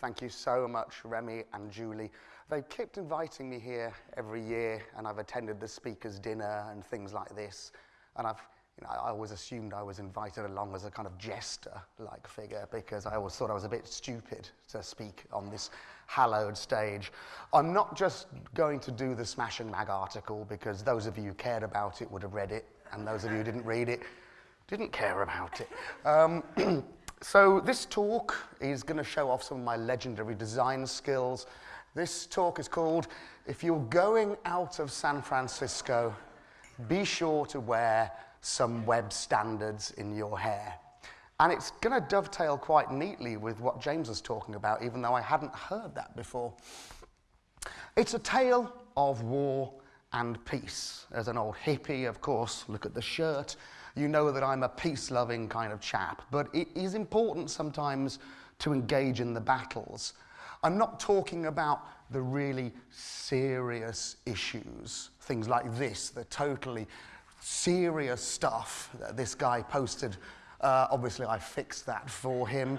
Thank you so much, Remy and Julie. They kept inviting me here every year, and I've attended the speaker's dinner and things like this. And I've, you know, I always assumed I was invited along as a kind of jester-like figure because I always thought I was a bit stupid to speak on this hallowed stage. I'm not just going to do the Smashing Mag article because those of you who cared about it would have read it, and those of you who didn't read it didn't care about it. Um, so this talk is going to show off some of my legendary design skills. This talk is called, If You're Going Out of San Francisco, Be Sure to Wear Some Web Standards in Your Hair. And it's going to dovetail quite neatly with what James was talking about, even though I hadn't heard that before. It's a tale of war and peace. As an old hippie, of course, look at the shirt, you know that I'm a peace-loving kind of chap. But it is important sometimes to engage in the battles. I'm not talking about the really serious issues, things like this, the totally serious stuff that this guy posted uh, obviously, I fixed that for him.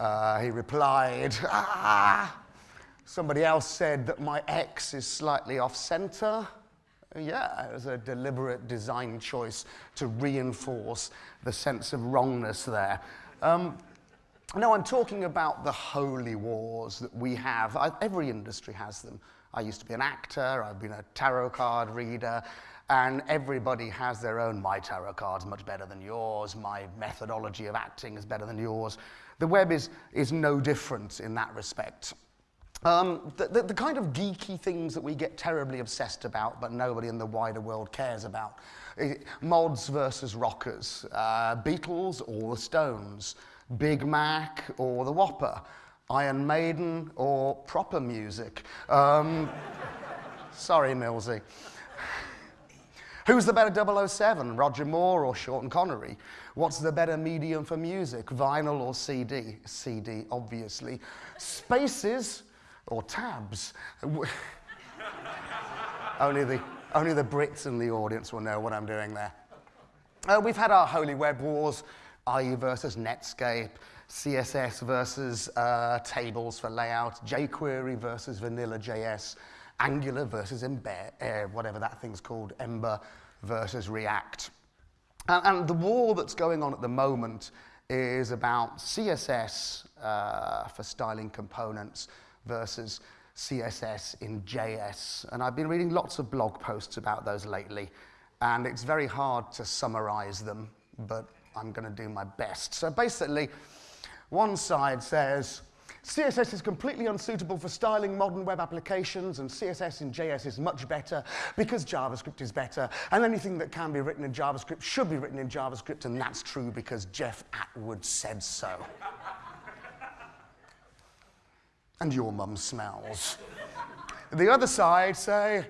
Uh, he replied, ah. Somebody else said that my X is slightly off center. Yeah, it was a deliberate design choice to reinforce the sense of wrongness there. Um, no, I'm talking about the holy wars that we have. I, every industry has them. I used to be an actor, I've been a tarot card reader, and everybody has their own, my tarot card's much better than yours, my methodology of acting is better than yours. The web is, is no different in that respect. Um, the, the, the, kind of geeky things that we get terribly obsessed about, but nobody in the wider world cares about. Mods versus rockers, uh, Beatles or the Stones, Big Mac or the Whopper, Iron Maiden or proper music. Um, sorry, Millsy. Who's the better 007, Roger Moore or Sean Connery? What's the better medium for music, vinyl or CD? CD, obviously. Spaces or tabs? only, the, only the Brits in the audience will know what I'm doing there. Uh, we've had our holy web wars, IE versus Netscape, CSS versus uh, tables for layout, jQuery versus vanilla JS, Angular versus Ember, uh, whatever that thing's called, Ember versus React. And, and, the war that's going on at the moment is about CSS uh, for styling components versus CSS in JS. And I've been reading lots of blog posts about those lately, and it's very hard to summarize them, but I'm going to do my best. So basically, one side says, CSS is completely unsuitable for styling modern web applications, and CSS in JS is much better because JavaScript is better, and anything that can be written in JavaScript should be written in JavaScript, and that's true because Jeff Atwood said so. And your mum smells. the other side say,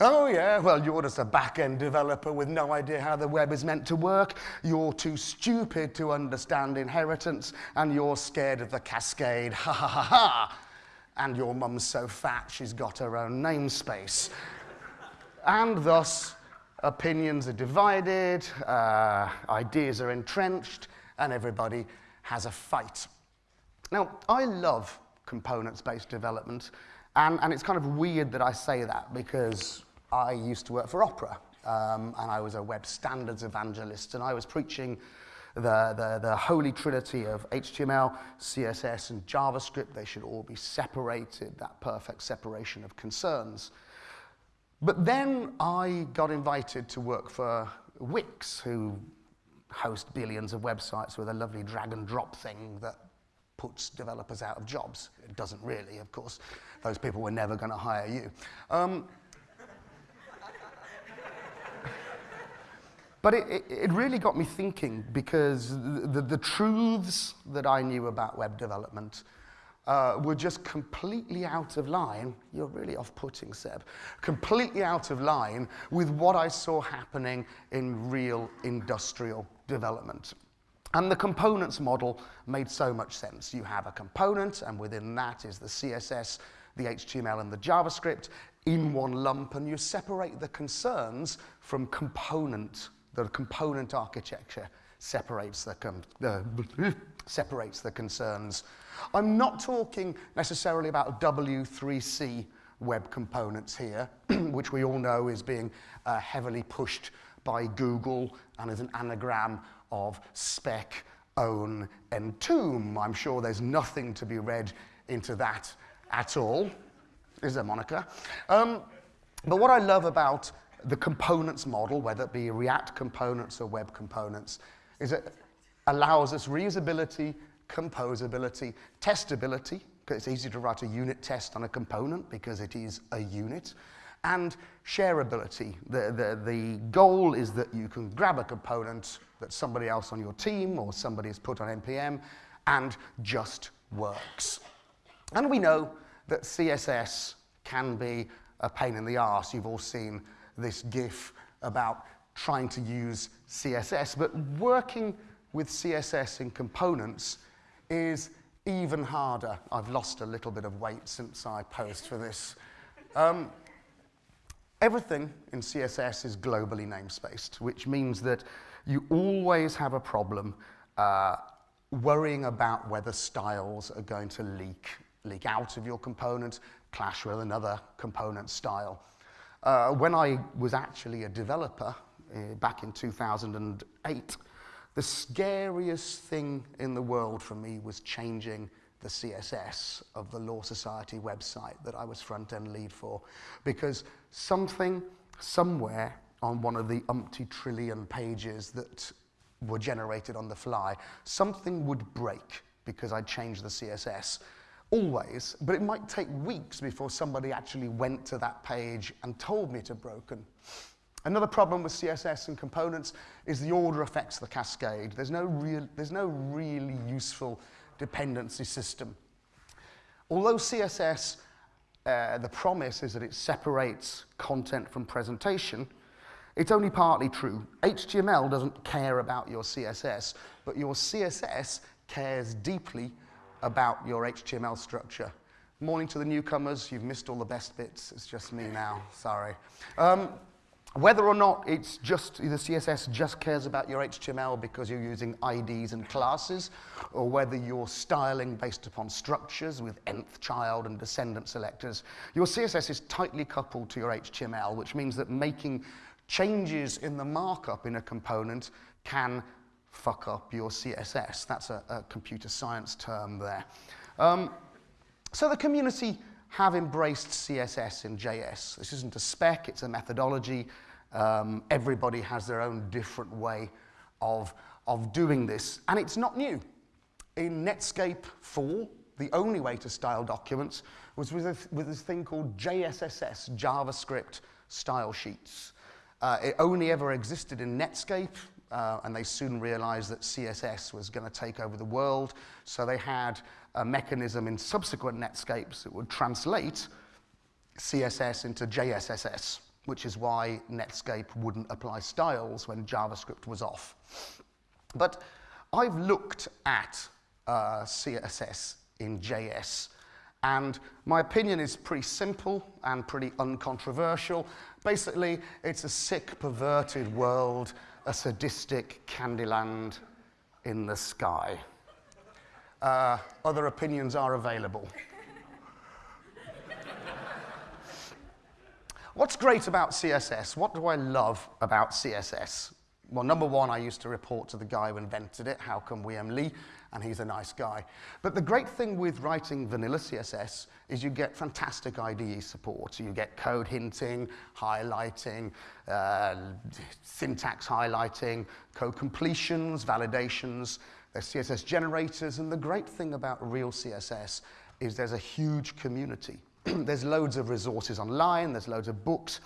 Oh, yeah, well, you're just a back end developer with no idea how the web is meant to work. You're too stupid to understand inheritance, and you're scared of the cascade. Ha ha ha ha. And your mum's so fat she's got her own namespace. and thus, opinions are divided, uh, ideas are entrenched, and everybody has a fight. Now, I love components based development. And, and it's kind of weird that I say that because I used to work for Opera, um, and I was a web standards evangelist, and I was preaching the, the, the holy trinity of HTML, CSS, and JavaScript. They should all be separated, that perfect separation of concerns. But then I got invited to work for Wix, who host billions of websites with a lovely drag and drop thing that puts developers out of jobs. It doesn't really, of course. Those people were never going to hire you. Um, But it, it, it, really got me thinking because the, the, the, truths that I knew about web development uh, were just completely out of line. You're really off putting, Seb. Completely out of line with what I saw happening in real industrial development. And the components model made so much sense. You have a component, and within that is the CSS, the HTML, and the JavaScript in one lump, and you separate the concerns from component the component architecture separates the, separates the concerns. I'm not talking necessarily about W3C web components here, which we all know is being uh, heavily pushed by Google and is an anagram of spec, own, and tomb. I'm sure there's nothing to be read into that at all. Is there, Monica? Um, but what I love about the components model, whether it be React components or web components, is it allows us reusability, composability, testability, because it's easy to write a unit test on a component because it is a unit, and shareability. The, the, the goal is that you can grab a component that somebody else on your team or somebody has put on NPM and just works. And we know that CSS can be a pain in the arse. You've all seen this GIF about trying to use CSS, but working with CSS in components is even harder. I've lost a little bit of weight since I posed for this. Um, everything in CSS is globally namespaced, which means that you always have a problem uh, worrying about whether styles are going to leak, leak out of your component, clash with another component style. Uh, when I was actually a developer uh, back in 2008, the scariest thing in the world for me was changing the CSS of the Law Society website that I was front-end lead for. Because something, somewhere, on one of the umpty trillion pages that were generated on the fly, something would break because I'd changed the CSS. Always, but it might take weeks before somebody actually went to that page and told me it had broken. Another problem with CSS and components is the order affects the cascade. There's no, real, there's no really useful dependency system. Although CSS, uh, the promise is that it separates content from presentation, it's only partly true. HTML doesn't care about your CSS, but your CSS cares deeply about your HTML structure. Morning to the newcomers, you've missed all the best bits. It's just me now, sorry. Um, whether or not it's just, the CSS just cares about your HTML because you're using IDs and classes, or whether you're styling based upon structures with nth child and descendant selectors, your CSS is tightly coupled to your HTML, which means that making changes in the markup in a component can fuck up your CSS. That's a, a computer science term there. Um, so the community have embraced CSS in JS. This isn't a spec, it's a methodology. Um, everybody has their own different way of, of doing this, and it's not new. In Netscape 4, the only way to style documents was with, a, with this thing called JSSS, JavaScript Style Sheets. Uh, it only ever existed in Netscape, uh, and they soon realized that CSS was going to take over the world, so they had a mechanism in subsequent Netscapes that would translate CSS into JSSS, which is why Netscape wouldn't apply styles when JavaScript was off. But I've looked at uh, CSS in JS, and my opinion is pretty simple and pretty uncontroversial. Basically, it's a sick, perverted world, a sadistic Candyland in the sky. Uh, other opinions are available. What's great about CSS? What do I love about CSS? Well, number one, I used to report to the guy who invented it, Håkon Wium Lie, and he's a nice guy. But the great thing with writing vanilla CSS is you get fantastic IDE support. You get code hinting, highlighting, uh, syntax highlighting, code completions, validations, there's CSS generators, and the great thing about real CSS is there's a huge community. there's loads of resources online, there's loads of books,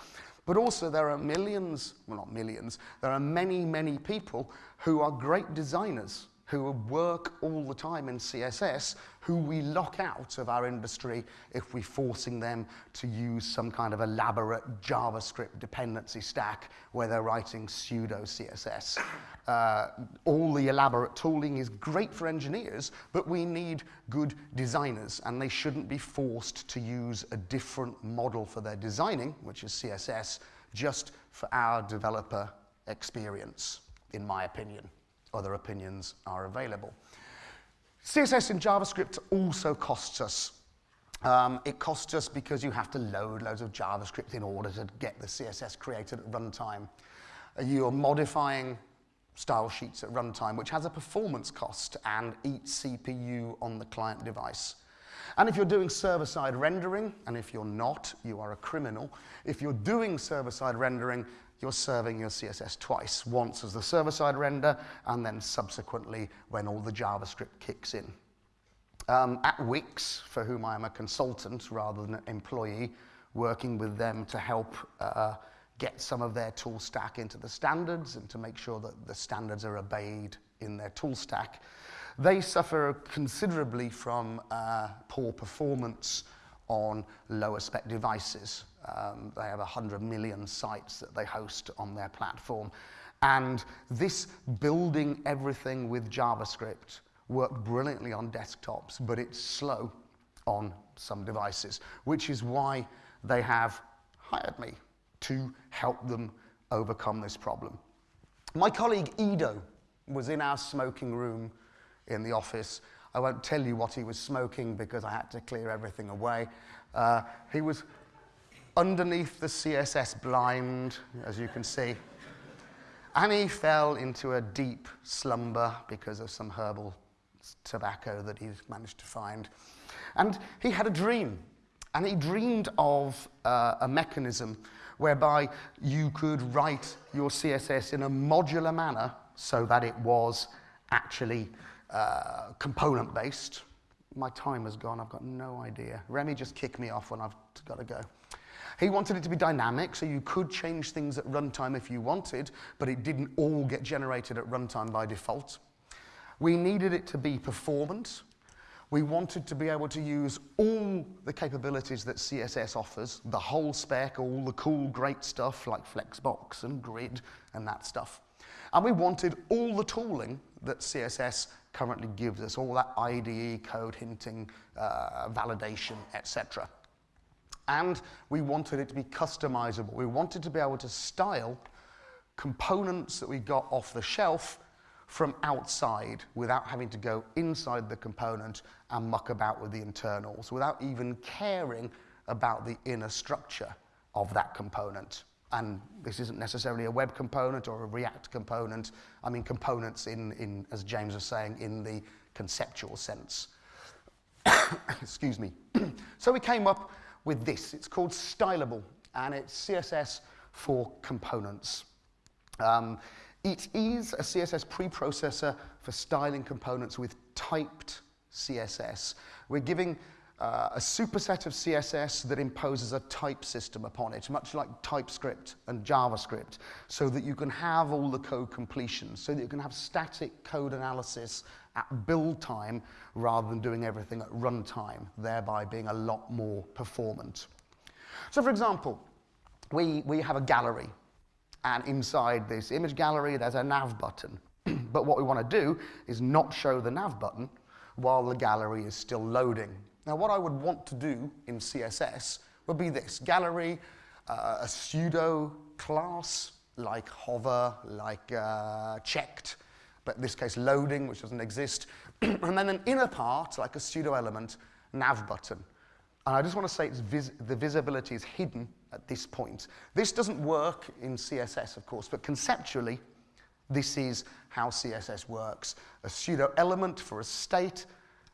but also there are millions, well not millions, there are many, many people who are great designers who work all the time in CSS, who we lock out of our industry if we're forcing them to use some kind of elaborate JavaScript dependency stack where they're writing pseudo CSS. Uh, all the elaborate tooling is great for engineers, but we need good designers, and they shouldn't be forced to use a different model for their designing, which is CSS, just for our developer experience, in my opinion. Other opinions are available. CSS in JavaScript also costs us. Um, it costs us because you have to load loads of JavaScript in order to get the CSS created at runtime. Uh, you're modifying style sheets at runtime, which has a performance cost and eats CPU on the client device. And if you're doing server-side rendering, and if you're not, you are a criminal. If you're doing server-side rendering, you're serving your CSS twice, once as the server-side render, and then subsequently when all the JavaScript kicks in. Um, at Wix, for whom I am a consultant rather than an employee, working with them to help uh, get some of their tool stack into the standards and to make sure that the standards are obeyed in their tool stack. They suffer considerably from uh, poor performance on lower spec devices. Um, they have 100 million sites that they host on their platform. And this building everything with JavaScript worked brilliantly on desktops, but it's slow on some devices, which is why they have hired me to help them overcome this problem. My colleague Edo was in our smoking room in the office. I won't tell you what he was smoking because I had to clear everything away. Uh, he was underneath the CSS blind, as you can see. And he fell into a deep slumber because of some herbal tobacco that he's managed to find. And he had a dream. And he dreamed of uh, a mechanism whereby you could write your CSS in a modular manner so that it was actually uh, component based. My time has gone, I've got no idea. Remy just kicked me off when I've got to go. He wanted it to be dynamic, so you could change things at runtime if you wanted, but it didn't all get generated at runtime by default. We needed it to be performant. We wanted to be able to use all the capabilities that CSS offers, the whole spec, all the cool, great stuff like Flexbox and Grid and that stuff. And we wanted all the tooling that CSS currently gives us, all that IDE, code hinting, uh, validation, etc. And we wanted it to be customizable. We wanted to be able to style components that we got off the shelf from outside without having to go inside the component and muck about with the internals, without even caring about the inner structure of that component. And this isn't necessarily a web component or a React component. I mean components in, in as James was saying, in the conceptual sense. Excuse me. so we came up with this. It's called Stylable, and it's CSS for components. Um, it is a CSS preprocessor for styling components with typed CSS. We're giving uh, a superset of CSS that imposes a type system upon it, much like TypeScript and JavaScript, so that you can have all the code completion, so that you can have static code analysis at build time rather than doing everything at runtime, thereby being a lot more performant. So for example, we, we have a gallery and inside this image gallery, there's a nav button. but what we want to do is not show the nav button while the gallery is still loading. Now, what I would want to do in CSS would be this. Gallery, uh, a pseudo class like hover, like uh, checked, but in this case loading, which doesn't exist, and then an inner part, like a pseudo element, nav button. And I just want to say vis the visibility is hidden at this point. This doesn't work in CSS, of course, but conceptually, this is how CSS works. A pseudo element for a state,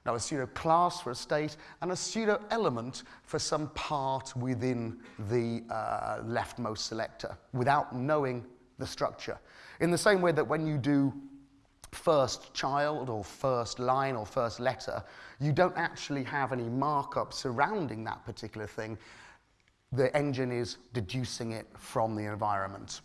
now a pseudo class for a state, and a pseudo element for some part within the uh, leftmost selector without knowing the structure. In the same way that when you do first child or first line or first letter, you don't actually have any markup surrounding that particular thing. The engine is deducing it from the environment.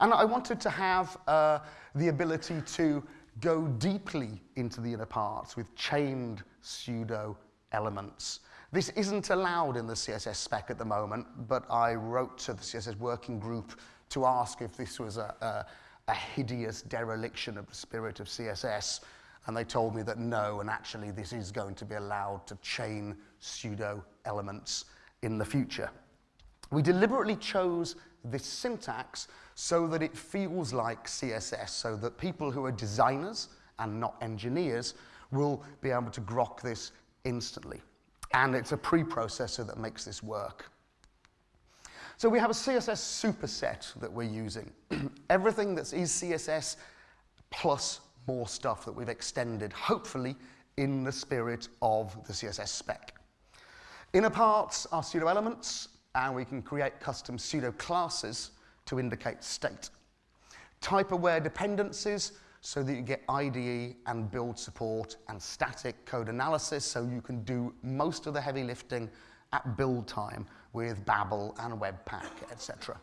And I wanted to have uh, the ability to go deeply into the inner parts with chained pseudo elements. This isn't allowed in the CSS spec at the moment, but I wrote to the CSS working group to ask if this was a, a a hideous dereliction of the spirit of CSS. And they told me that no, and actually this is going to be allowed to chain pseudo elements in the future. We deliberately chose this syntax so that it feels like CSS, so that people who are designers and not engineers will be able to grok this instantly. And it's a preprocessor that makes this work. So we have a CSS superset that we're using. Everything that is CSS plus more stuff that we've extended, hopefully in the spirit of the CSS spec. Inner parts are pseudo elements, and we can create custom pseudo classes to indicate state. Type aware dependencies so that you get IDE and build support and static code analysis so you can do most of the heavy lifting at build time with Babel and Webpack, etc.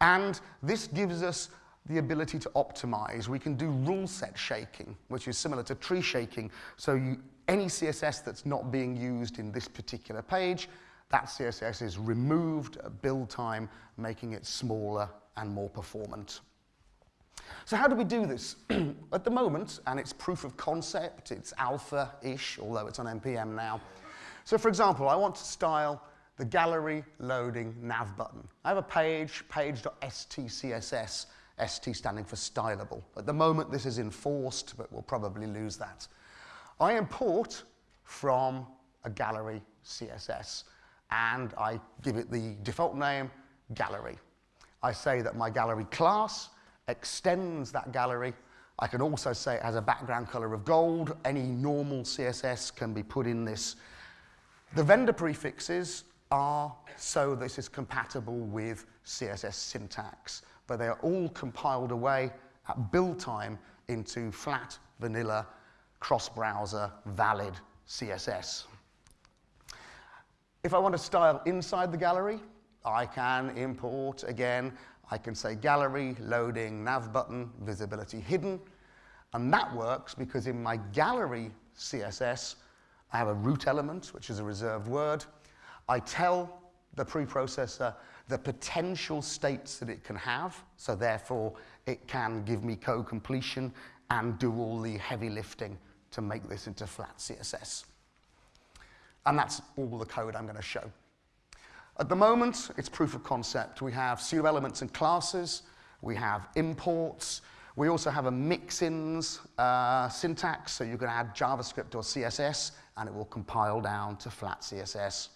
And this gives us the ability to optimize. We can do rule set shaking, which is similar to tree shaking. So you, any CSS that's not being used in this particular page, that CSS is removed at build time, making it smaller and more performant. So how do we do this? at the moment, and it's proof of concept, it's alpha-ish, although it's on NPM now. So for example, I want to style the gallery loading nav button. I have a page, page.stcss, ST standing for stylable. At the moment, this is enforced, but we'll probably lose that. I import from a gallery CSS, and I give it the default name, gallery. I say that my gallery class extends that gallery. I can also say it has a background color of gold. Any normal CSS can be put in this. The vendor prefixes are so this is compatible with CSS syntax but they are all compiled away at build time into flat, vanilla, cross-browser, valid CSS. If I want to style inside the gallery, I can import again. I can say gallery, loading, nav button, visibility hidden. And that works because in my gallery CSS, I have a root element, which is a reserved word. I tell the preprocessor the potential states that it can have, so therefore it can give me code completion and do all the heavy lifting to make this into flat CSS. And that's all the code I'm going to show. At the moment, it's proof of concept. We have pseudo elements and classes. We have imports. We also have a mix-ins uh, syntax, so you can add JavaScript or CSS, and it will compile down to flat CSS.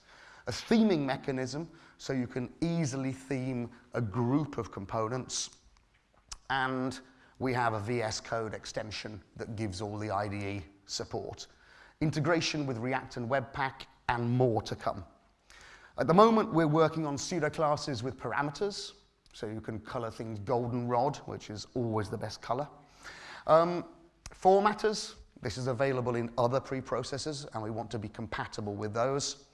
A theming mechanism, so you can easily theme a group of components. And we have a VS Code extension that gives all the IDE support. Integration with React and Webpack, and more to come. At the moment, we're working on pseudo classes with parameters, so you can color things goldenrod, which is always the best color. Um, formatters, this is available in other preprocessors, and we want to be compatible with those.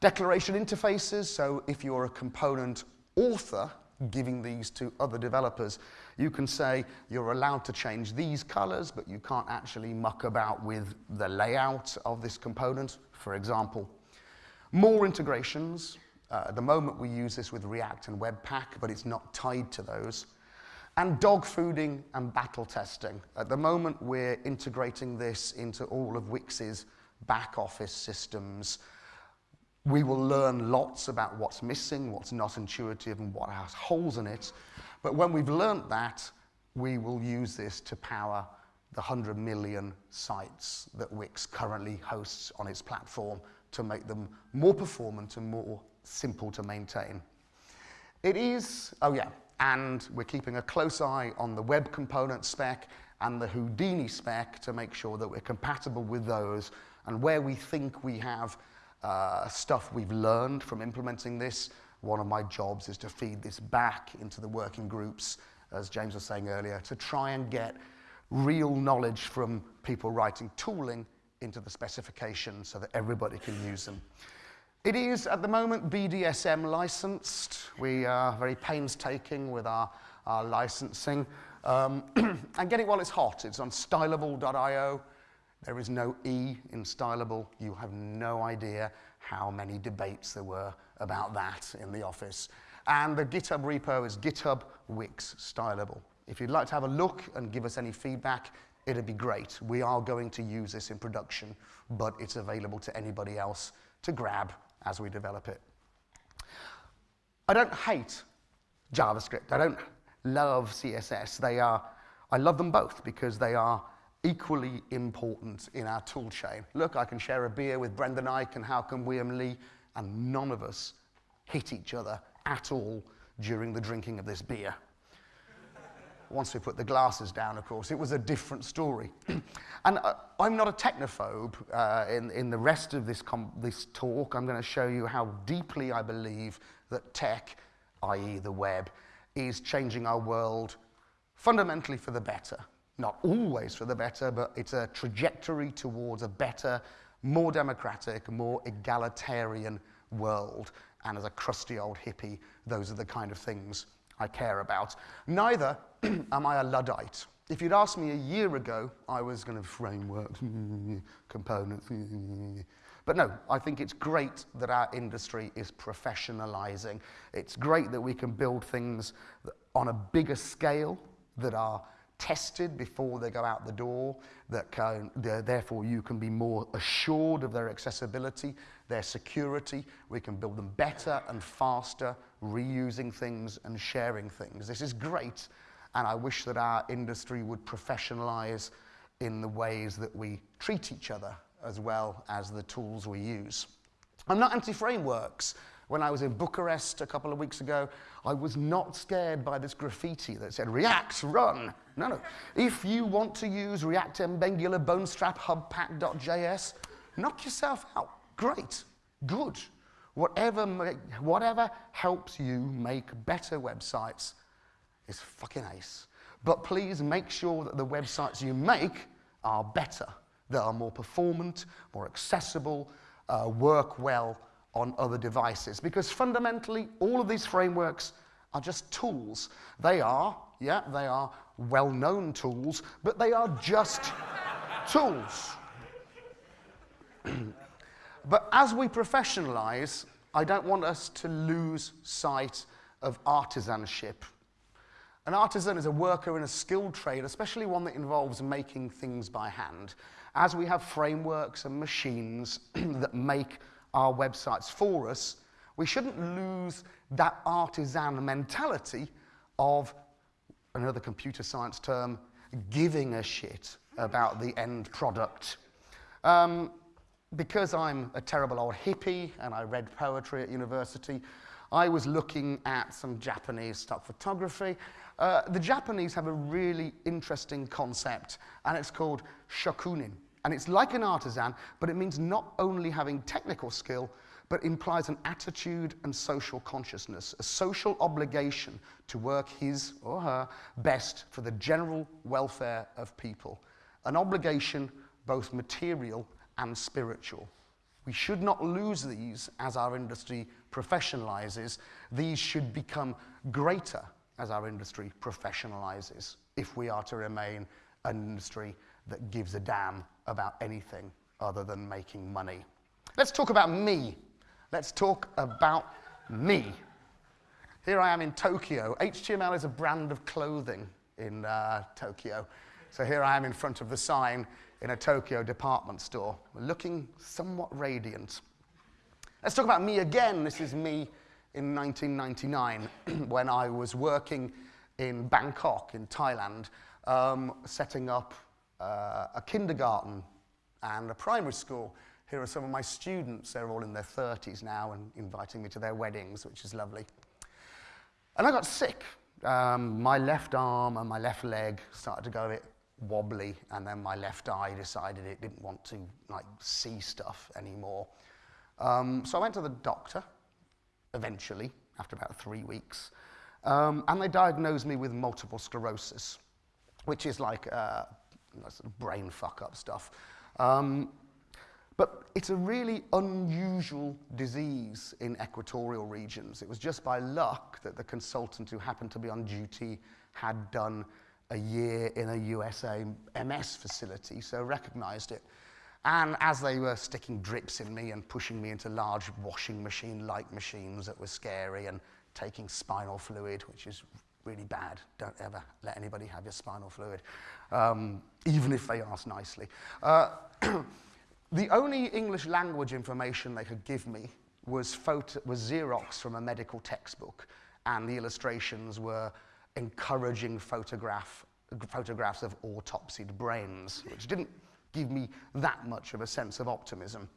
Declaration interfaces, so if you're a component author giving these to other developers, you can say you're allowed to change these colors, but you can't actually muck about with the layout of this component, for example. More integrations. Uh, at the moment, we use this with React and Webpack, but it's not tied to those. And dog fooding and battle testing. At the moment, we're integrating this into all of Wix's back office systems, we will learn lots about what's missing, what's not intuitive, and what has holes in it. But when we've learnt that, we will use this to power the 100 million sites that Wix currently hosts on its platform to make them more performant and more simple to maintain. It is, oh yeah, and we're keeping a close eye on the web component spec and the Houdini spec to make sure that we're compatible with those. And where we think we have uh, stuff we've learned from implementing this. One of my jobs is to feed this back into the working groups, as James was saying earlier, to try and get real knowledge from people writing tooling into the specification so that everybody can use them. It is, at the moment, BDSM licensed. We are very painstaking with our, our licensing. Um, and get it while it's hot. It's on stylable.io. There is no E in stylable. You have no idea how many debates there were about that in the office. And the GitHub repo is GitHub Wix stylable. If you'd like to have a look and give us any feedback, it'd be great. We are going to use this in production, but it's available to anybody else to grab as we develop it. I don't hate JavaScript. I don't love CSS. They are, I love them both because they are equally important in our tool chain. Look, I can share a beer with Brendan Eich and Håkon Wium Lie, and none of us hit each other at all during the drinking of this beer. Once we put the glasses down, of course, it was a different story. and uh, I'm not a technophobe. Uh, in, in the rest of this, this talk, I'm going to show you how deeply I believe that tech, i.e., the web, is changing our world fundamentally for the better. Not always for the better, but it's a trajectory towards a better, more democratic, more egalitarian world. And as a crusty old hippie, those are the kind of things I care about. Neither am I a Luddite. If you'd asked me a year ago, I was going to frameworks, components. But no, I think it's great that our industry is professionalizing. It's great that we can build things on a bigger scale that are tested before they go out the door, that can, therefore you can be more assured of their accessibility, their security. We can build them better and faster, reusing things and sharing things. This is great, and I wish that our industry would professionalize in the ways that we treat each other as well as the tools we use. I'm not anti-frameworks. When I was in Bucharest a couple of weeks ago, I was not scared by this graffiti that said, React, run. No, no. If you want to use React Angular Bonestrap Hubpack.js, knock yourself out. Great, good. Whatever, whatever helps you make better websites is fucking ace. But please make sure that the websites you make are better, that are more performant, more accessible, uh, work well, on other devices. Because fundamentally, all of these frameworks are just tools. They are, yeah, they are well-known tools, but they are just tools. but as we professionalize, I don't want us to lose sight of artisanship. An artisan is a worker in a skilled trade, especially one that involves making things by hand. As we have frameworks and machines that make our websites for us, we shouldn't lose that artisan mentality of, another computer science term, giving a shit about the end product. Um, because I'm a terrible old hippie and I read poetry at university, I was looking at some Japanese stock photography. Uh, the Japanese have a really interesting concept, and it's called shokunin. And it's like an artisan, but it means not only having technical skill, but implies an attitude and social consciousness, a social obligation to work his or her best for the general welfare of people, an obligation both material and spiritual. We should not lose these as our industry professionalizes. These should become greater as our industry professionalizes if we are to remain an industry that gives a damn about anything other than making money. Let's talk about me. Let's talk about me. Here I am in Tokyo. HTML is a brand of clothing in uh, Tokyo. So here I am in front of the sign in a Tokyo department store, looking somewhat radiant. Let's talk about me again. This is me in 1999 when I was working in Bangkok, in Thailand, um, setting up uh, a kindergarten and a primary school. Here are some of my students. They're all in their 30s now and inviting me to their weddings, which is lovely. And I got sick. Um, my left arm and my left leg started to go a bit wobbly, and then my left eye decided it didn't want to like see stuff anymore. Um, so I went to the doctor eventually, after about three weeks, um, and they diagnosed me with multiple sclerosis, which is like uh, sort of brain fuck up stuff. Um, but it's a really unusual disease in equatorial regions. It was just by luck that the consultant who happened to be on duty had done a year in a USA MS facility, so recognized it. And as they were sticking drips in me and pushing me into large washing machine-like machines that were scary and taking spinal fluid, which is really bad. Don't ever let anybody have your spinal fluid, um, even if they ask nicely. Uh, the only English language information they could give me was, photo, was Xerox from a medical textbook, and the illustrations were encouraging photograph, photographs of autopsied brains, which didn't give me that much of a sense of optimism.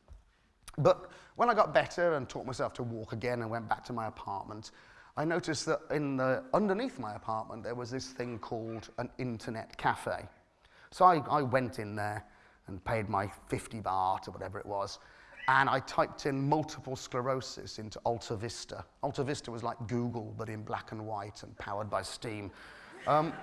But when I got better and taught myself to walk again and went back to my apartment, I noticed that in the, underneath my apartment there was this thing called an internet cafe. So I, I went in there and paid my 50 baht or whatever it was, and I typed in multiple sclerosis into Alta Vista. Alta Vista was like Google, but in black and white and powered by steam. Um,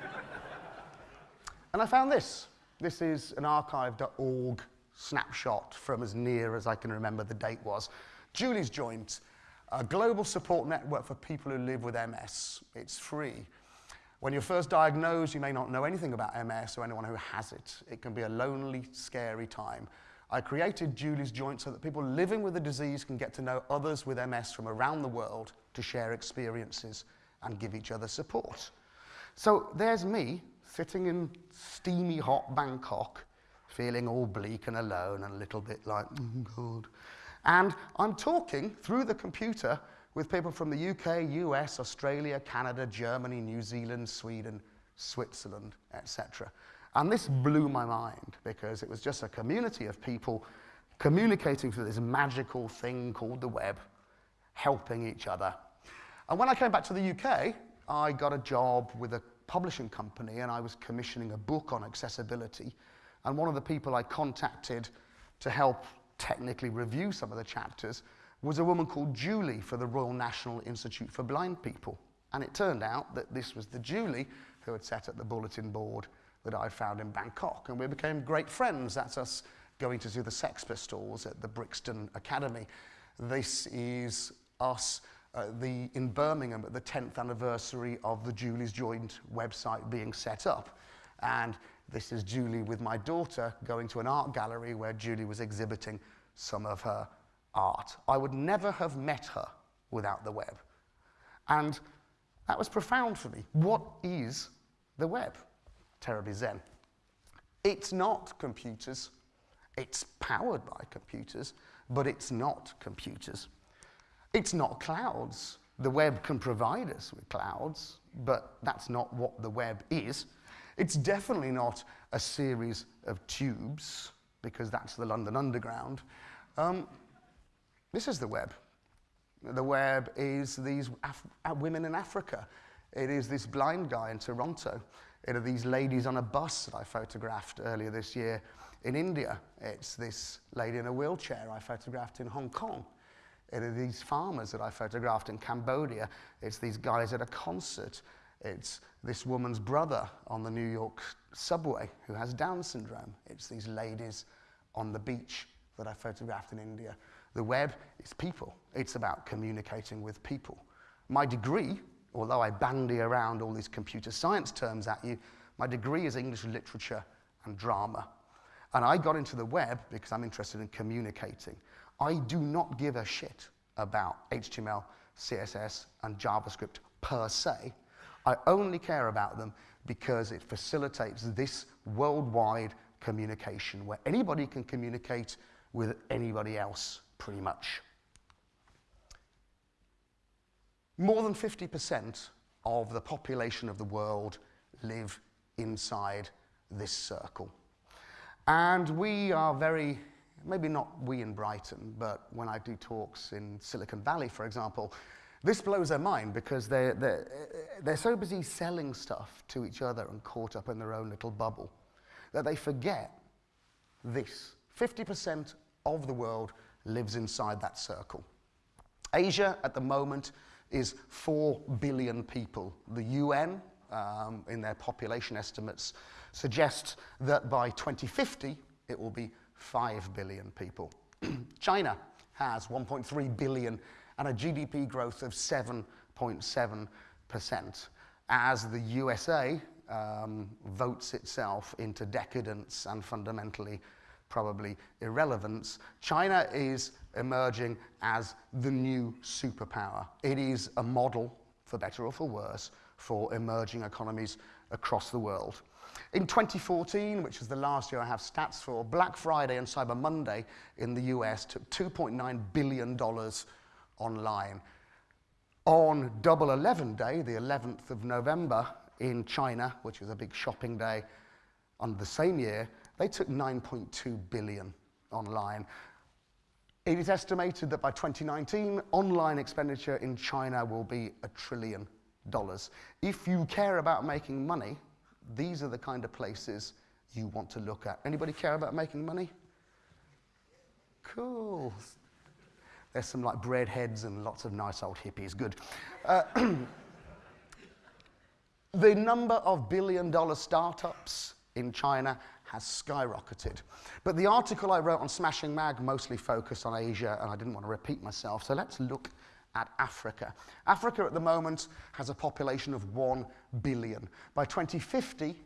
and I found this. This is an archive.org snapshot from as near as I can remember the date was. Julie's Joint, a global support network for people who live with MS. It's free. When you're first diagnosed, you may not know anything about MS or anyone who has it. It can be a lonely, scary time. I created Julie's Joint so that people living with the disease can get to know others with MS from around the world to share experiences and give each other support. So there's me sitting in steamy hot Bangkok, feeling all bleak and alone and a little bit like, oh God. And I'm talking through the computer with people from the UK, US, Australia, Canada, Germany, New Zealand, Sweden, Switzerland, etc. And this blew my mind because it was just a community of people communicating through this magical thing called the web, helping each other. And when I came back to the UK, I got a job with a publishing company and I was commissioning a book on accessibility. And one of the people I contacted to help technically review some of the chapters was a woman called Julie for the Royal National Institute for Blind People. And it turned out that this was the Julie who had set up the bulletin board that I found in Bangkok. And we became great friends. That's us going to see the Sex Pistols at the Brixton Academy. This is us uh, the, in Birmingham at the 10th anniversary of the Julie's Joint website being set up. And this is Julie with my daughter going to an art gallery where Julie was exhibiting some of her art. I would never have met her without the web. And that was profound for me. What is the web? terribly zen. It's not computers. It's powered by computers, but it's not computers. It's not clouds. The web can provide us with clouds, but that's not what the web is. It's definitely not a series of tubes, because that's the London Underground. Um, this is the web. The web is these Af women in Africa. It is this blind guy in Toronto. It are these ladies on a bus that I photographed earlier this year in India. It's this lady in a wheelchair I photographed in Hong Kong. It are these farmers that I photographed in Cambodia. It's these guys at a concert. It's this woman's brother on the New York subway who has Down syndrome. It's these ladies on the beach that I photographed in India. The web is people. It's about communicating with people. My degree although I bandy around all these computer science terms at you, my degree is English literature and drama. And I got into the web because I'm interested in communicating. I do not give a shit about HTML, CSS, and JavaScript per se. I only care about them because it facilitates this worldwide communication where anybody can communicate with anybody else pretty much. More than 50% of the population of the world live inside this circle. And we are very, maybe not we in Brighton, but when I do talks in Silicon Valley, for example, this blows their mind because they're, they're, they're so busy selling stuff to each other and caught up in their own little bubble that they forget this. 50% of the world lives inside that circle. Asia, at the moment, is 4 billion people. The UN, um, in their population estimates, suggest that by 2050, it will be 5 billion people. China has 1.3 billion and a GDP growth of 7.7%, as the USA um, votes itself into decadence and fundamentally probably irrelevance. China is emerging as the new superpower. It is a model, for better or for worse, for emerging economies across the world. In 2014, which is the last year I have stats for, Black Friday and Cyber Monday in the US took $2.9 billion online. On Double 11 Day, the 11th of November in China, which is a big shopping day, on the same year, they took 9.2 billion online. It is estimated that by 2019, online expenditure in China will be a trillion dollars. If you care about making money, these are the kind of places you want to look at. Anybody care about making money? Cool. There's some like breadheads and lots of nice old hippies. Good. Uh, the number of billion dollar startups in China has skyrocketed. But the article I wrote on Smashing Mag mostly focused on Asia, and I didn't want to repeat myself. So let's look at Africa. Africa at the moment has a population of 1 billion. By 2050,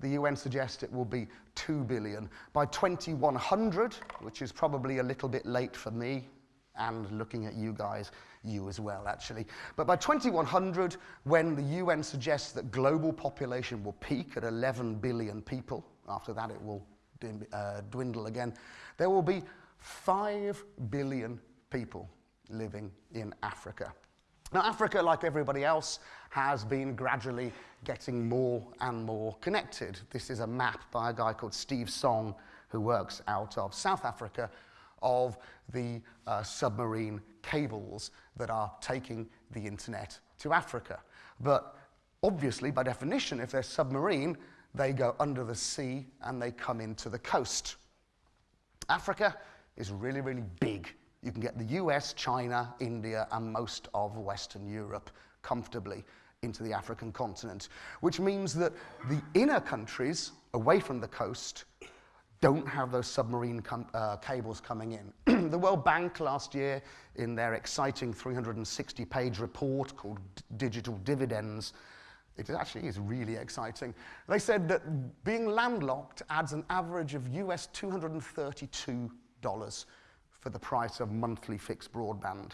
the UN suggests it will be 2 billion. By 2100, which is probably a little bit late for me, and looking at you guys, you as well, actually. But by 2100, when the UN suggests that global population will peak at 11 billion people, after that it will uh, dwindle again, there will be 5 billion people living in Africa. Now, Africa, like everybody else, has been gradually getting more and more connected. This is a map by a guy called Steve Song, who works out of South Africa, of the uh, submarine cables that are taking the internet to Africa. But obviously, by definition, if they're submarine, they go under the sea and they come into the coast. Africa is really, really big. You can get the US, China, India, and most of Western Europe comfortably into the African continent, which means that the inner countries away from the coast don't have those submarine com uh, cables coming in. the World Bank last year, in their exciting 360 page report called D Digital Dividends, it actually is really exciting. They said that being landlocked adds an average of US $232 for the price of monthly fixed broadband.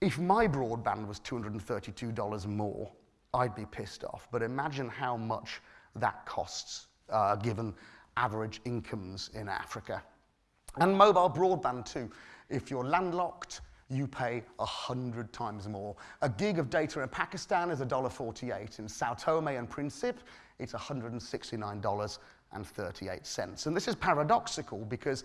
If my broadband was $232 more, I'd be pissed off. But imagine how much that costs, uh, given average incomes in Africa. And mobile broadband too. If you're landlocked, you pay 100 times more. A gig of data in Pakistan is $1.48. In Sao Tome and Principe, it's $169.38. And this is paradoxical because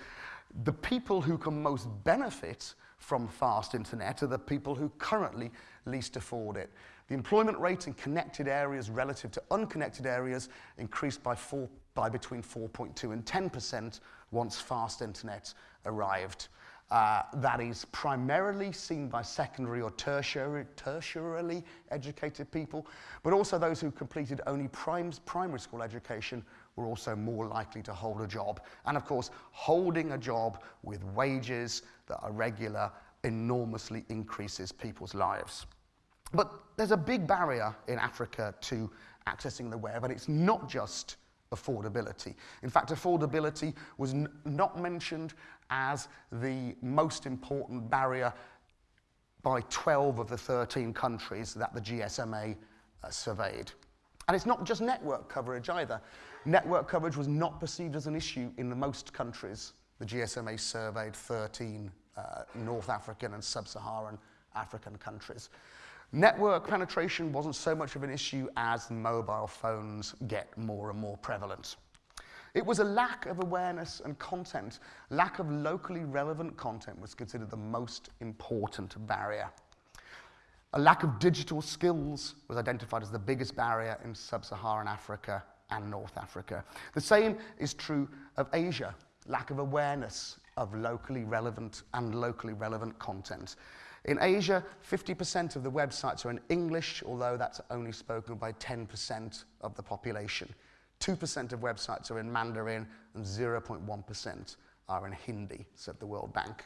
the people who can most benefit from fast internet are the people who currently least afford it. The employment rate in connected areas relative to unconnected areas increased by, four, by between 4.2 and 10% once fast internet arrived. Uh, that is primarily seen by secondary or tertiary, tertiarily educated people, but also those who completed only primes, primary school education were also more likely to hold a job. And of course, holding a job with wages that are regular enormously increases people's lives. But there's a big barrier in Africa to accessing the web, and it's not just affordability. In fact, affordability was not mentioned as the most important barrier by 12 of the 13 countries that the GSMA uh, surveyed. And it's not just network coverage either. Network coverage was not perceived as an issue in the most countries. The GSMA surveyed 13 uh, North African and Sub-Saharan African countries. Network penetration wasn't so much of an issue as mobile phones get more and more prevalent. It was a lack of awareness and content. Lack of locally relevant content was considered the most important barrier. A lack of digital skills was identified as the biggest barrier in sub-Saharan Africa and North Africa. The same is true of Asia. Lack of awareness of locally relevant and locally relevant content. In Asia, 50% of the websites are in English, although that's only spoken by 10% of the population. 2% of websites are in Mandarin and 0.1% are in Hindi, said the World Bank.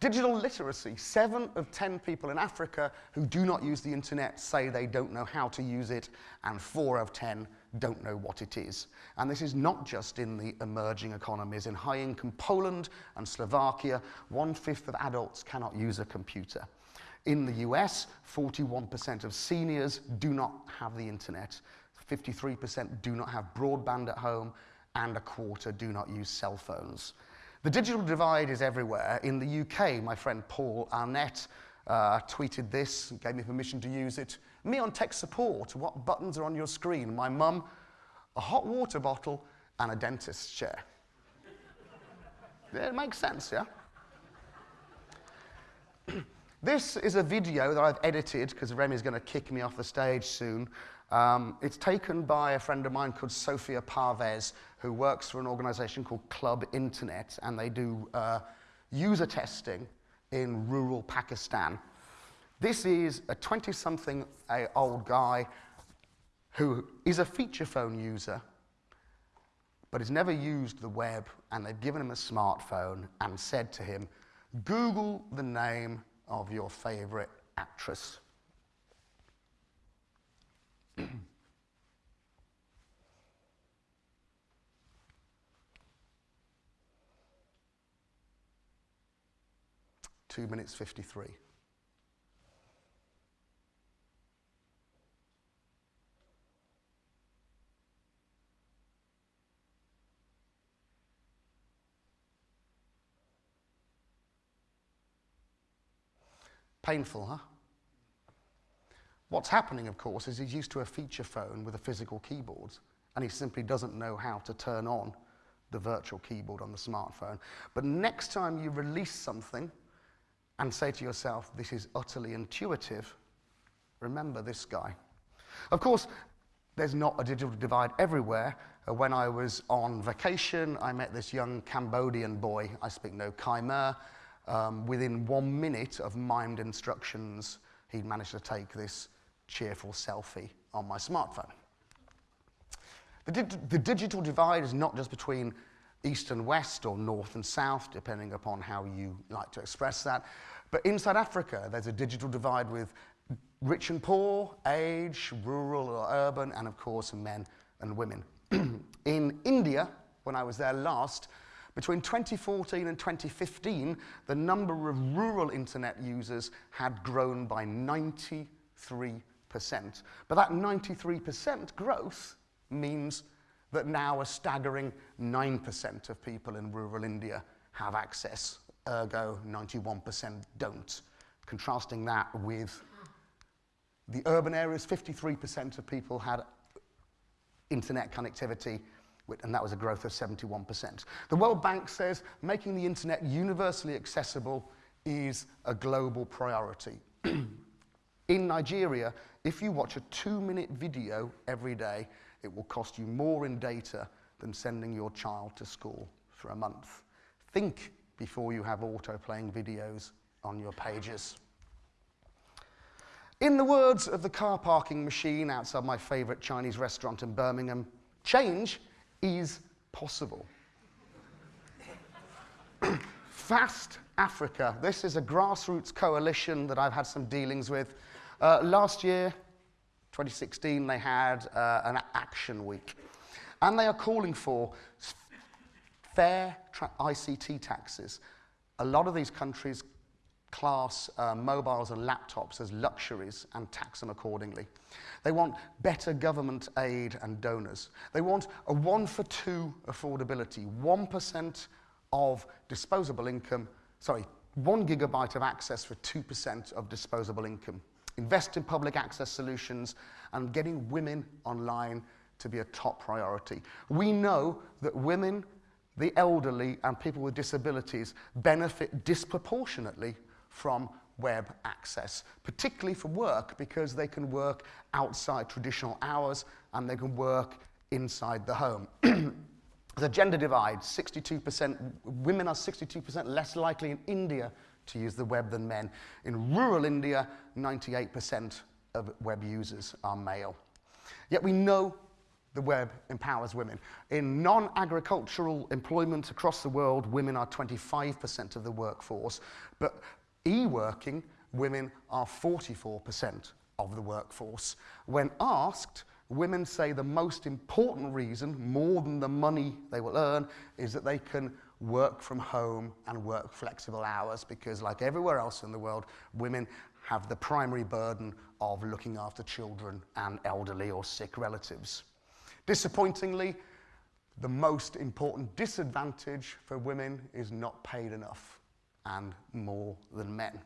Digital literacy. Seven of 10 people in Africa who do not use the internet say they don't know how to use it, and four of 10 don't know what it is. And this is not just in the emerging economies. In high income Poland and Slovakia, one fifth of adults cannot use a computer. In the US, 41% of seniors do not have the internet, 53% do not have broadband at home, and a quarter do not use cell phones. The digital divide is everywhere. In the UK, my friend Paul Arnett uh, tweeted this, gave me permission to use it. Me on tech support, what buttons are on your screen? My mum, a hot water bottle, and a dentist's chair. yeah, it makes sense, yeah? this is a video that I've edited because Remy's going to kick me off the stage soon. Um, it's taken by a friend of mine called Sophia Parvez, who works for an organization called Club Internet, and they do uh, user testing in rural Pakistan. This is a 20 something old guy who is a feature phone user, but has never used the web, and they've given him a smartphone and said to him, Google the name of your favorite actress. Two minutes 53. Painful, huh? What's happening, of course, is he's used to a feature phone with a physical keyboard, and he simply doesn't know how to turn on the virtual keyboard on the smartphone. But next time you release something and say to yourself, this is utterly intuitive, remember this guy. Of course, there's not a digital divide everywhere. Uh, when I was on vacation, I met this young Cambodian boy, I speak no Khmer. Um, within one minute of mimed instructions, he'd managed to take this cheerful selfie on my smartphone. The, di the digital divide is not just between east and west or north and south, depending upon how you like to express that. But inside Africa, there's a digital divide with rich and poor, age, rural or urban, and of course, men and women. In India, when I was there last, between 2014 and 2015, the number of rural internet users had grown by 93%. But that 93% growth means that now a staggering 9% of people in rural India have access, ergo 91% don't. Contrasting that with the urban areas, 53% of people had internet connectivity, and that was a growth of 71%. The World Bank says making the internet universally accessible is a global priority. In Nigeria, if you watch a two-minute video every day, it will cost you more in data than sending your child to school for a month. Think before you have auto-playing videos on your pages. In the words of the car parking machine outside my favourite Chinese restaurant in Birmingham, change is possible. Fast Africa. This is a grassroots coalition that I've had some dealings with. Uh, last year, 2016, they had uh, an action week. And they are calling for fair ICT taxes. A lot of these countries class uh, mobiles and laptops as luxuries and tax them accordingly. They want better government aid and donors. They want a one for two affordability, 1% of disposable income, sorry, one gigabyte of access for 2% of disposable income. Invest in public access solutions and getting women online to be a top priority. We know that women, the elderly, and people with disabilities benefit disproportionately from web access, particularly for work because they can work outside traditional hours and they can work inside the home. the gender divide, 62%, women are 62% less likely in India to use the web than men. In rural India, 98% of web users are male. Yet we know the web empowers women. In non-agricultural employment across the world, women are 25% of the workforce, but e-working, women are 44% of the workforce. When asked, women say the most important reason, more than the money they will earn, is that they can work from home and work flexible hours because like everywhere else in the world, women have the primary burden of looking after children and elderly or sick relatives. Disappointingly, the most important disadvantage for women is not paid enough and more than men.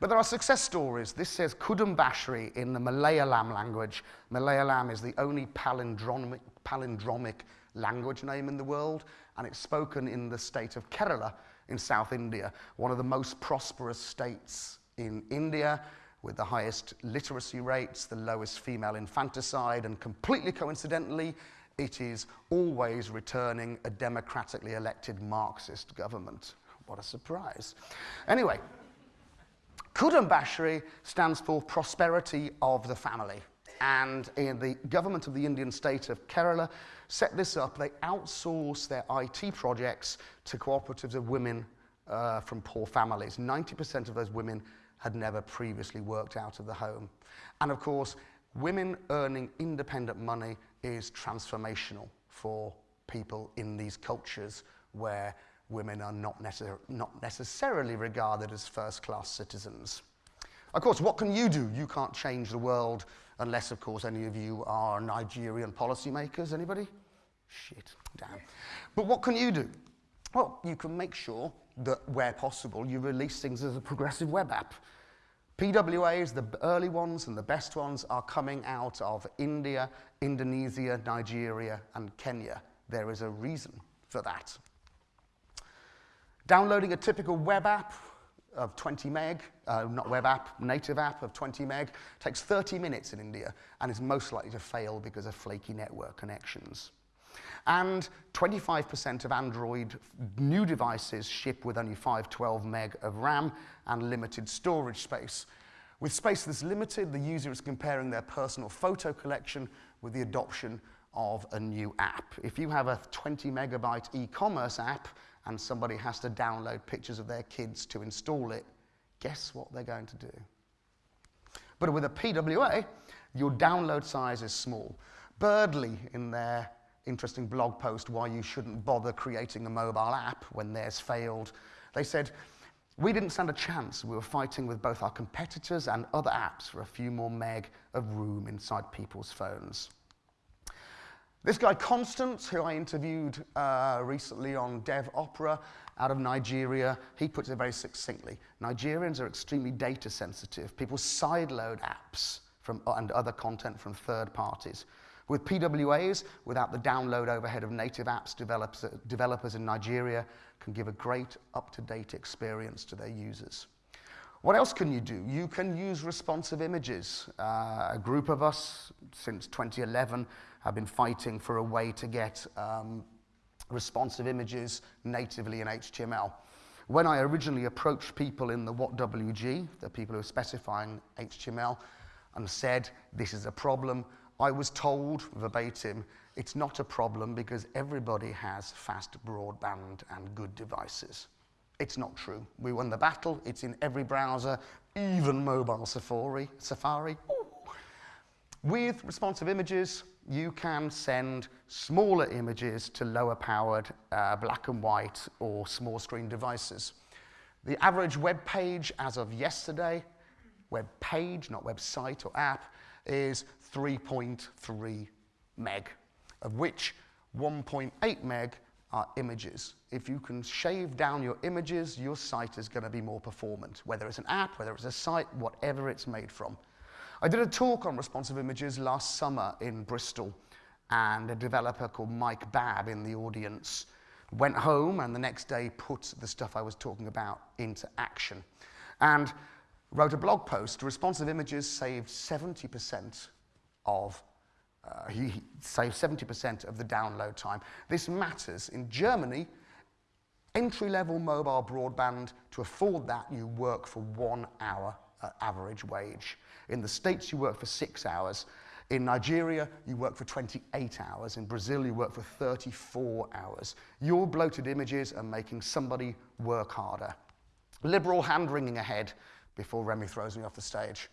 But there are success stories. This says Kudumbashree in the Malayalam language. Malayalam is the only palindromic, palindromic language name in the world, and it's spoken in the state of Kerala in South India, one of the most prosperous states in India, with the highest literacy rates, the lowest female infanticide, and completely coincidentally, it is always returning a democratically elected Marxist government. What a surprise. Anyway, Kudumbashree stands for prosperity of the family. And in the government of the Indian state of Kerala set this up. They outsource their IT projects to cooperatives of women uh, from poor families. 90% of those women had never previously worked out of the home. And of course, women earning independent money is transformational for people in these cultures where women are not, necessar not necessarily regarded as first-class citizens. Of course, what can you do? You can't change the world unless, of course, any of you are Nigerian policymakers. Anybody? Shit, damn. But what can you do? Well, you can make sure that where possible, you release things as a progressive web app. PWAs, the early ones and the best ones, are coming out of India, Indonesia, Nigeria, and Kenya. There is a reason for that. Downloading a typical web app of 20 meg, uh, not web app, native app of 20 meg, takes 30 minutes in India and is most likely to fail because of flaky network connections. And 25% of Android new devices ship with only 512 meg of RAM and limited storage space. With space that's limited, the user is comparing their personal photo collection with the adoption of a new app. If you have a 20 megabyte e-commerce app and somebody has to download pictures of their kids to install it, guess what they're going to do? But with a PWA, your download size is small. Birdly, in their interesting blog post, Why You Shouldn't Bother Creating a Mobile App When Theirs Failed, they said, we didn't stand a chance. We were fighting with both our competitors and other apps for a few more meg of room inside people's phones. This guy, Constance, who I interviewed uh, recently on Dev Opera out of Nigeria, he puts it very succinctly. Nigerians are extremely data sensitive. People sideload apps from, and other content from third parties. With PWAs, without the download overhead of native apps, developers, developers in Nigeria can give a great up-to-date experience to their users. What else can you do? You can use responsive images. Uh, a group of us, since 2011, have been fighting for a way to get um, responsive images natively in HTML. When I originally approached people in the WhatWG, the people who are specifying HTML, and said, this is a problem, I was told verbatim, it's not a problem because everybody has fast broadband and good devices. It's not true. We won the battle. It's in every browser, even mobile Safari. Safari. With responsive images, you can send smaller images to lower powered uh, black and white or small screen devices. The average web page as of yesterday, web page, not website or app, is 3.3 meg, of which 1.8 meg are images. If you can shave down your images, your site is going to be more performant, whether it's an app, whether it's a site, whatever it's made from. I did a talk on responsive images last summer in Bristol, and a developer called Mike Babb in the audience went home and the next day put the stuff I was talking about into action. And wrote a blog post, responsive images saved 70% of uh, he saved 70% of the download time. This matters. In Germany, entry-level mobile broadband, to afford that, you work for one hour uh, average wage. In the States, you work for six hours. In Nigeria, you work for 28 hours. In Brazil, you work for 34 hours. Your bloated images are making somebody work harder. Liberal hand-wringing ahead before Remy throws me off the stage.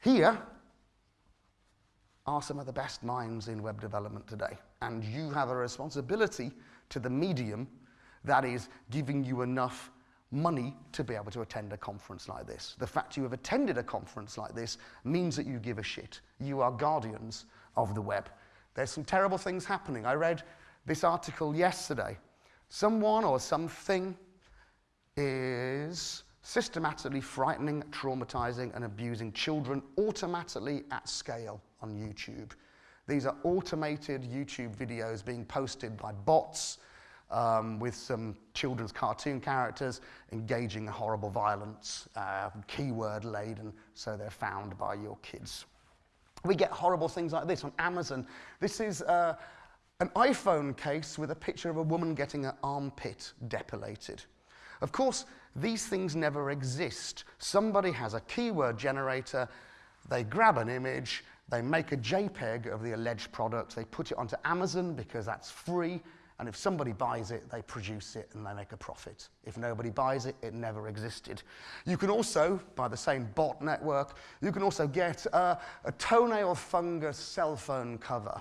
Here are some of the best minds in web development today. And you have a responsibility to the medium that is giving you enough money to be able to attend a conference like this. The fact you have attended a conference like this means that you give a shit. You are guardians of the web. There's some terrible things happening. I read this article yesterday. Someone or something is systematically frightening, traumatizing, and abusing children automatically at scale on YouTube. These are automated YouTube videos being posted by bots um, with some children's cartoon characters engaging in horrible violence, uh, keyword laden, so they're found by your kids. We get horrible things like this on Amazon. This is uh, an iPhone case with a picture of a woman getting her armpit depilated. Of course, these things never exist. Somebody has a keyword generator, they grab an image, they make a JPEG of the alleged product, they put it onto Amazon because that's free, and if somebody buys it, they produce it and they make a profit. If nobody buys it, it never existed. You can also, by the same bot network, you can also get a toenail fungus cell phone cover.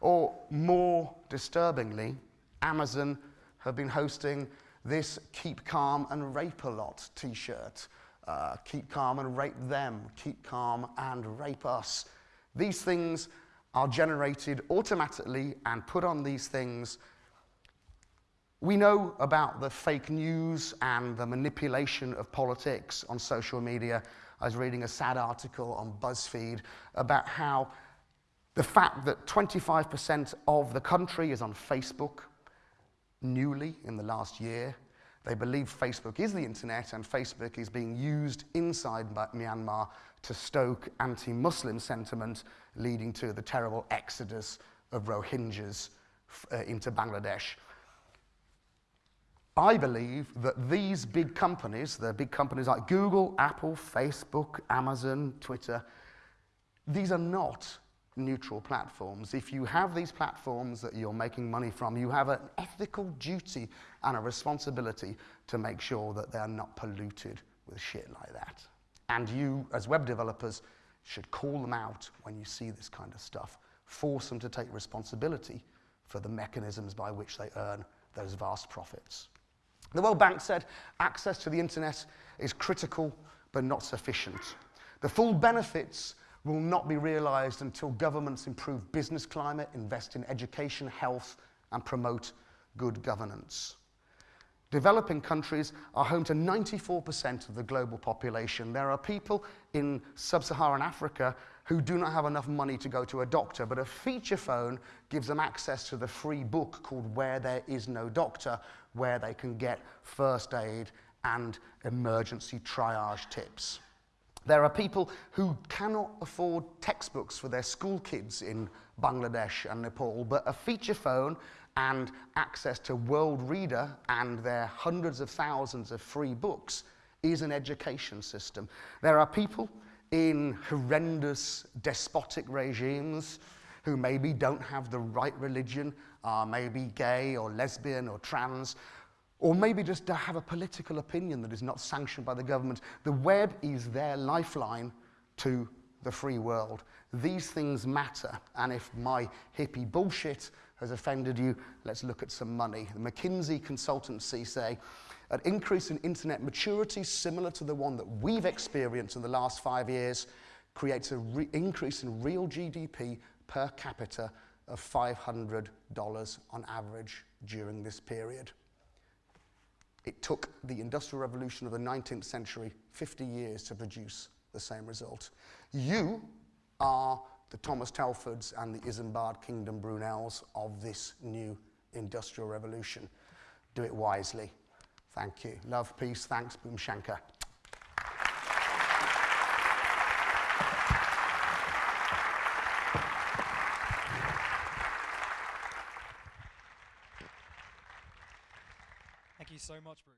Or more disturbingly, Amazon have been hosting this Keep Calm and Rape a Lot t shirt. Uh, keep calm and rape them, keep calm and rape us. These things are generated automatically and put on these things. We know about the fake news and the manipulation of politics on social media. I was reading a sad article on BuzzFeed about how the fact that 25% of the country is on Facebook newly in the last year. They believe Facebook is the internet and Facebook is being used inside Myanmar to stoke anti-Muslim sentiment, leading to the terrible exodus of Rohingyas uh, into Bangladesh. I believe that these big companies, the big companies like Google, Apple, Facebook, Amazon, Twitter, these are not neutral platforms. If you have these platforms that you're making money from, you have an ethical duty and a responsibility to make sure that they're not polluted with shit like that. And you, as web developers, should call them out when you see this kind of stuff. Force them to take responsibility for the mechanisms by which they earn those vast profits. The World Bank said access to the internet is critical but not sufficient. The full benefits will not be realized until governments improve business climate, invest in education, health, and promote good governance. Developing countries are home to 94% of the global population. There are people in sub-Saharan Africa who do not have enough money to go to a doctor, but a feature phone gives them access to the free book called Where There Is No Doctor, where they can get first aid and emergency triage tips. There are people who cannot afford textbooks for their school kids in Bangladesh and Nepal, but a feature phone and access to World Reader and their hundreds of thousands of free books is an education system. There are people in horrendous despotic regimes who maybe don't have the right religion, are maybe gay or lesbian or trans, or maybe just have a political opinion that is not sanctioned by the government. The web is their lifeline to the free world. These things matter, and if my hippie bullshit has offended you, let's look at some money. The McKinsey consultancy say an increase in internet maturity similar to the one that we've experienced in the last five years creates an increase in real GDP per capita of $500 on average during this period. It took the Industrial Revolution of the 19th century 50 years to produce the same result. You are the Thomas Telfords and the Isambard Kingdom Brunels of this new industrial revolution. Do it wisely. Thank you. Love, peace, thanks, Boom Shankar. Thank you so much, Bruce.